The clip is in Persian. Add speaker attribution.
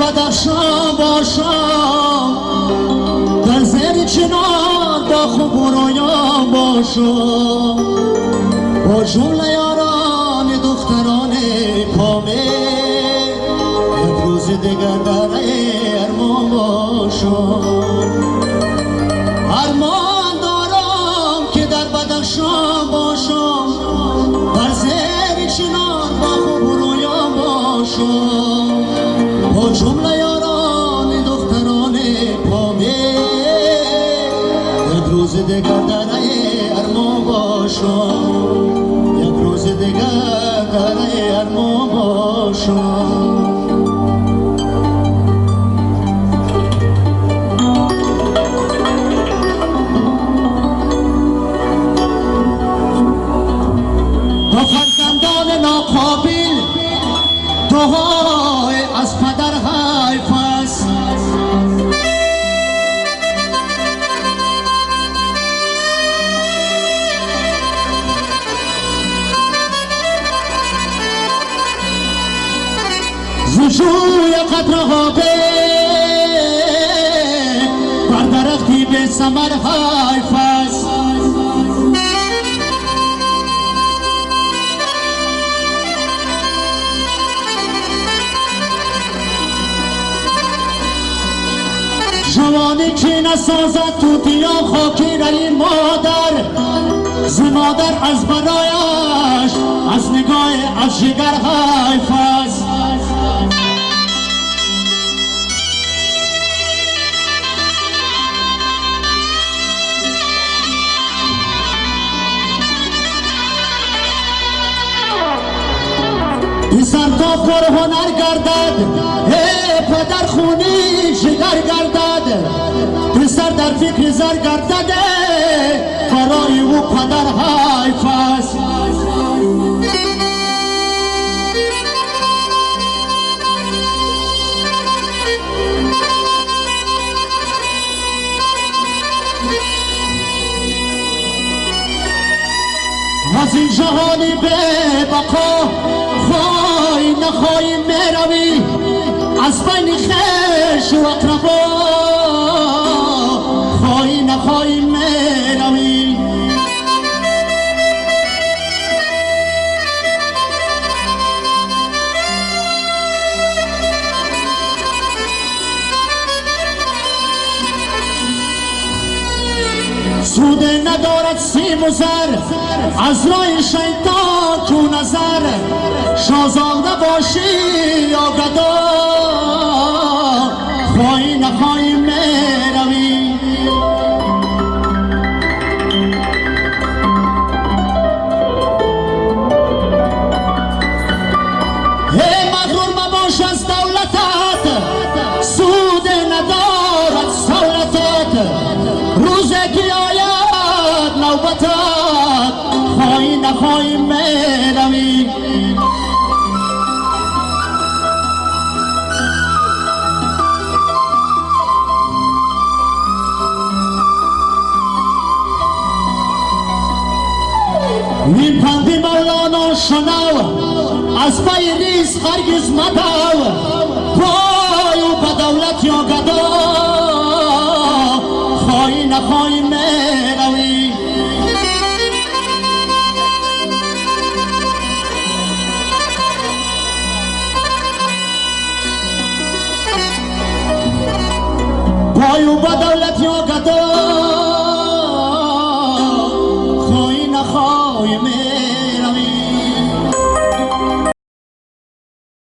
Speaker 1: بدخشان باشم در زیر چنان دا خوب رویان باشم با جمله یاران دختران پامه. امروز دیگر در ارمان باشم ارمان جمله یاران دختران پامه یک روز دیگر در ارمان باشم. یک روز دیگر در ارمان باشم. با فرزندان ناقابل دعای از پدر حیف است زجوی قدرها به بر درختی به سمر حیف است جوانی که نسازد تو دیا خاکی رلی مادر ز مادر از برایش از نگاه از جگر حیف پسر تا پر هنر گردد. ای پدر خونی جگر گردد. پسر در فکر زر گردد. برای او پدر حیف است از این جهانی به بقا نخواهی می‌روی از بین خش و اقربا. خواهی نخواهی می‌روی سود ندارد سیم و زر از رای شیطان تو نظر. شازانده باشی یا گدا خواهی نخواهی می‌روی ای مغرور مباش از دولتت سود ندارد سولتت. روزی که آید نوبتت خواهی نخواهی Min pandi mavlano shanav Az payi niz hargiz madav Koyu badavlat yo gado Xoyi na xoyi men Oh, you mean?